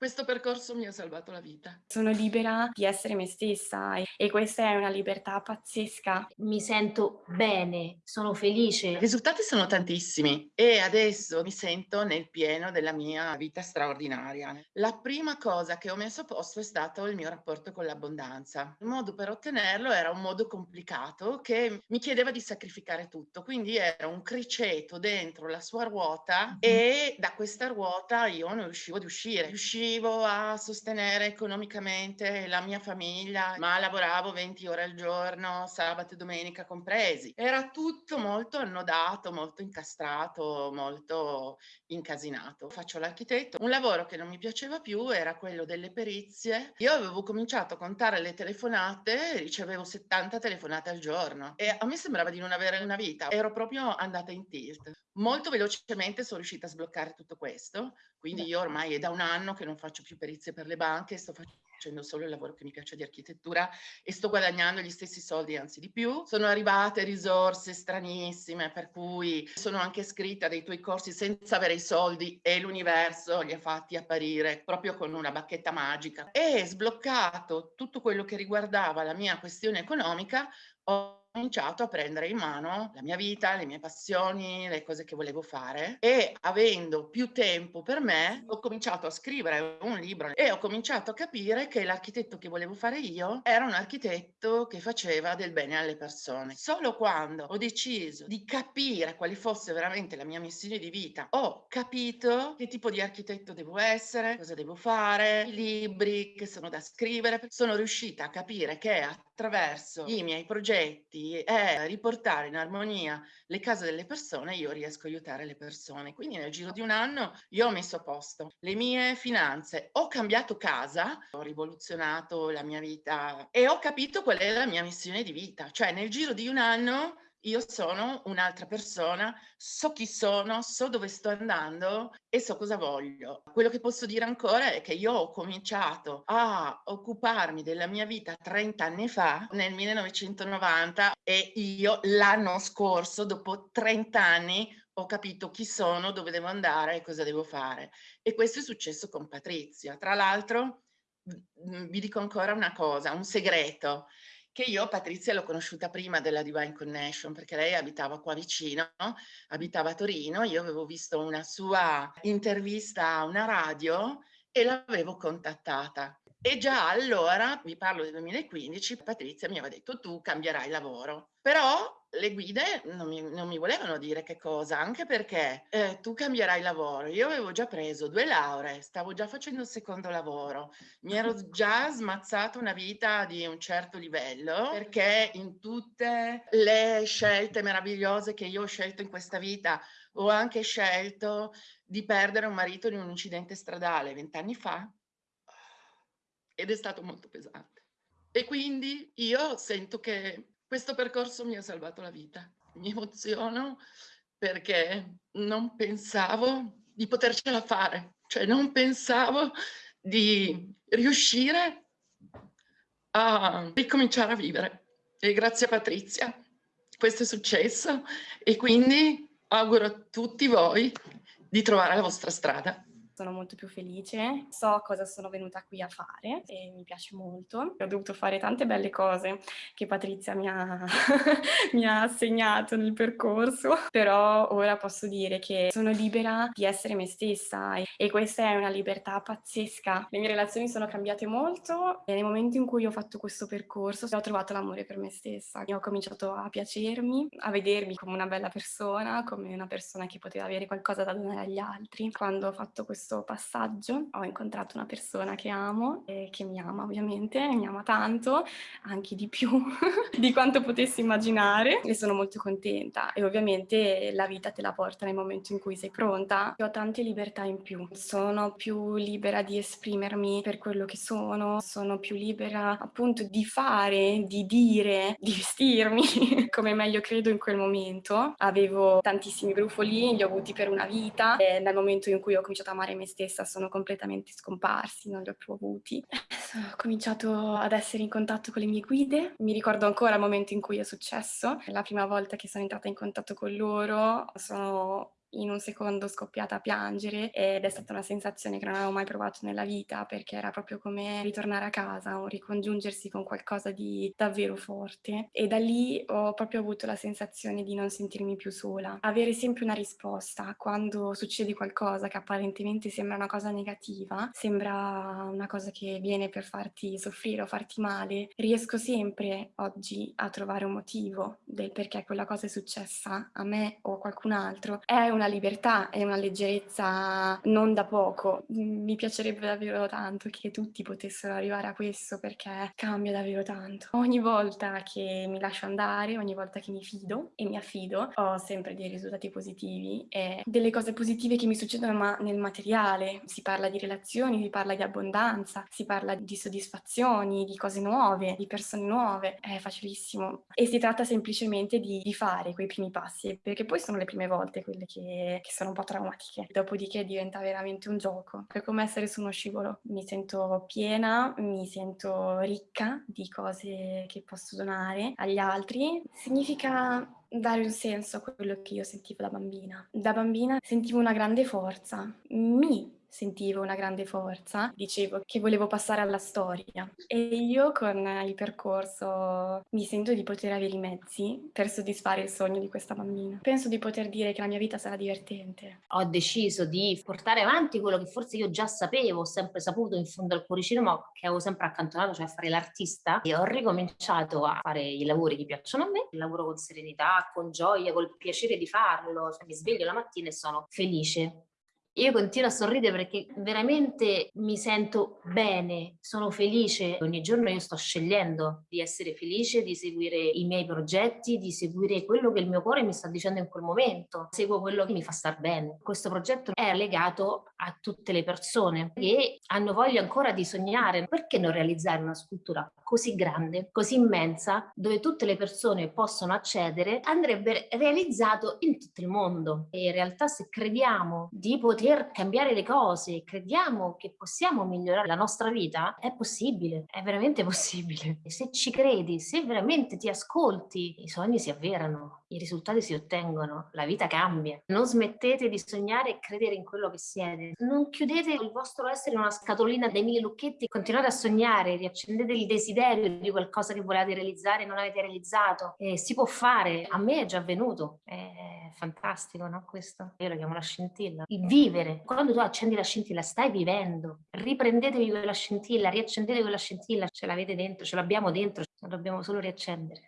Questo percorso mi ha salvato la vita. Sono libera di essere me stessa e questa è una libertà pazzesca. Mi sento bene, sono felice. I risultati sono tantissimi e adesso mi sento nel pieno della mia vita straordinaria. La prima cosa che ho messo a posto è stato il mio rapporto con l'abbondanza. Il modo per ottenerlo era un modo complicato che mi chiedeva di sacrificare tutto, quindi era un criceto dentro la sua ruota e da questa ruota io non riuscivo ad uscire. Riuscivo riuscivo a sostenere economicamente la mia famiglia, ma lavoravo 20 ore al giorno, sabato e domenica compresi. Era tutto molto annodato, molto incastrato, molto incasinato. Faccio l'architetto. Un lavoro che non mi piaceva più era quello delle perizie. Io avevo cominciato a contare le telefonate, ricevevo 70 telefonate al giorno e a me sembrava di non avere una vita. Ero proprio andata in tilt. Molto velocemente sono riuscita a sbloccare tutto questo, quindi io ormai è da un anno che non faccio più perizie per le banche, sto facendo solo il lavoro che mi piace di architettura e sto guadagnando gli stessi soldi, anzi di più. Sono arrivate risorse stranissime, per cui sono anche iscritta dei tuoi corsi senza avere i soldi e l'universo li ha fatti apparire proprio con una bacchetta magica. E sbloccato tutto quello che riguardava la mia questione economica, ho cominciato a prendere in mano la mia vita, le mie passioni, le cose che volevo fare e avendo più tempo per me ho cominciato a scrivere un libro e ho cominciato a capire che l'architetto che volevo fare io era un architetto che faceva del bene alle persone. Solo quando ho deciso di capire quale fosse veramente la mia missione di vita, ho capito che tipo di architetto devo essere, cosa devo fare, i libri che sono da scrivere, sono riuscita a capire che attraverso i miei progetti è riportare in armonia le case delle persone, io riesco a aiutare le persone. Quindi nel giro di un anno io ho messo a posto le mie finanze, ho cambiato casa, ho rivoluzionato la mia vita e ho capito qual è la mia missione di vita. Cioè nel giro di un anno io sono un'altra persona, so chi sono, so dove sto andando e so cosa voglio. Quello che posso dire ancora è che io ho cominciato a occuparmi della mia vita 30 anni fa, nel 1990, e io l'anno scorso, dopo 30 anni, ho capito chi sono, dove devo andare e cosa devo fare. E questo è successo con Patrizia. Tra l'altro, vi dico ancora una cosa, un segreto che io Patrizia l'ho conosciuta prima della Divine Connection perché lei abitava qua vicino, abitava a Torino, io avevo visto una sua intervista a una radio e l'avevo contattata. E già allora, vi parlo del 2015, Patrizia mi aveva detto tu cambierai lavoro. Però le guide non mi, non mi, volevano dire che cosa, anche perché eh, tu cambierai lavoro. Io avevo già preso due lauree, stavo già facendo il secondo lavoro, mi ero già smazzato una vita di un certo livello, perché in tutte le scelte meravigliose che io ho scelto in questa vita, ho anche scelto di perdere un marito in un incidente stradale vent'anni fa ed è stato molto pesante. E quindi io sento che questo percorso mi ha salvato la vita. Mi emoziono perché non pensavo di potercela fare, cioè non pensavo di riuscire a ricominciare a vivere. E grazie a Patrizia questo è successo e quindi auguro a tutti voi di trovare la vostra strada sono molto più felice, so cosa sono venuta qui a fare e mi piace molto. Ho dovuto fare tante belle cose che Patrizia mi ha, mi ha assegnato nel percorso, però ora posso dire che sono libera di essere me stessa e, questa è una libertà pazzesca. Le mie relazioni sono cambiate molto e nel momento in cui ho fatto questo percorso ho trovato l'amore per me stessa. Ho cominciato a piacermi, a vedermi come una bella persona, come una persona che poteva avere qualcosa da donare agli altri. Quando ho fatto questo questo passaggio ho incontrato una persona che amo e che mi ama ovviamente, mi ama tanto, anche di più di quanto potessi immaginare e sono molto contenta e ovviamente la vita te la porta nel momento in cui sei pronta. Ho tante libertà in più, sono più libera di esprimermi per quello che sono, sono più libera appunto di fare, di dire, di vestirmi come meglio credo in quel momento. Avevo tantissimi brufoli, li ho avuti per una vita e nel momento in cui ho cominciato a amare me stessa sono completamente scomparsi, non li ho più avuti. Ho cominciato ad essere in contatto con le mie guide, mi ricordo ancora il momento in cui è successo, la prima volta che sono entrata in contatto con loro sono in un secondo scoppiata a piangere ed è stata una sensazione che non avevo mai provato nella vita perché era proprio come ritornare a casa o ricongiungersi con qualcosa di davvero forte e da lì ho proprio avuto la sensazione di non sentirmi più sola, avere sempre una risposta quando succede qualcosa che apparentemente sembra una cosa negativa, sembra una cosa che viene per farti soffrire o farti male, riesco sempre oggi a trovare un motivo del perché quella cosa è successa a me o a qualcun altro. È una libertà, è una leggerezza non da poco. Mi piacerebbe davvero tanto che tutti potessero arrivare a questo perché cambia davvero tanto. Ogni volta che mi lascio andare, ogni volta che mi fido e mi affido, ho sempre dei risultati positivi e delle cose positive che mi succedono ma nel materiale. Si parla di relazioni, si parla di abbondanza, si parla di soddisfazioni, di cose nuove, di persone nuove. È facilissimo. E si tratta semplicemente di, di fare quei primi passi, perché poi sono le prime volte quelle che, che sono un po' traumatiche. Dopodiché diventa veramente un gioco. È come essere su uno scivolo. Mi sento piena, mi sento ricca di cose che posso donare agli altri. Significa dare un senso a quello che io sentivo da bambina. Da bambina sentivo una grande forza, mi sentivo una grande forza, dicevo che volevo passare alla storia. E io con il percorso mi sento di poter avere i mezzi per soddisfare il sogno di questa bambina. Penso di poter dire che la mia vita sarà divertente. Ho deciso di portare avanti quello che forse io già sapevo, ho sempre saputo in fondo al cuoricino, ma che avevo sempre accantonato, cioè a fare l'artista. E ho ricominciato a fare i lavori che piacciono a me, il lavoro con serenità, con gioia, col piacere di farlo, cioè, mi sveglio la mattina e sono felice io continuo a sorridere perché veramente mi sento bene, sono felice. Ogni giorno io sto scegliendo di essere felice, di seguire i miei progetti, di seguire quello che il mio cuore mi sta dicendo in quel momento. Seguo quello che mi fa star bene. Questo progetto è legato a tutte le persone che hanno voglia ancora di sognare. Perché non realizzare una scultura così grande, così immensa, dove tutte le persone possono accedere? Andrebbe realizzato in tutto il mondo. E in realtà se crediamo di poter poter cambiare le cose, crediamo che possiamo migliorare la nostra vita, è possibile, è veramente possibile. E se ci credi, se veramente ti ascolti, i sogni si avverano, i risultati si ottengono, la vita cambia. Non smettete di sognare e credere in quello che siete. Non chiudete il vostro essere in una scatolina dai mille lucchetti, continuate a sognare, riaccendete il desiderio di qualcosa che volete realizzare e non avete realizzato. E si può fare, a me è già avvenuto. È fantastico, no? Questo io lo chiamo la scintilla. Il vivere, quando tu accendi la scintilla, stai vivendo. Riprendetevi quella scintilla, riaccendete quella scintilla, ce l'avete dentro, ce l'abbiamo dentro, la dobbiamo solo riaccendere.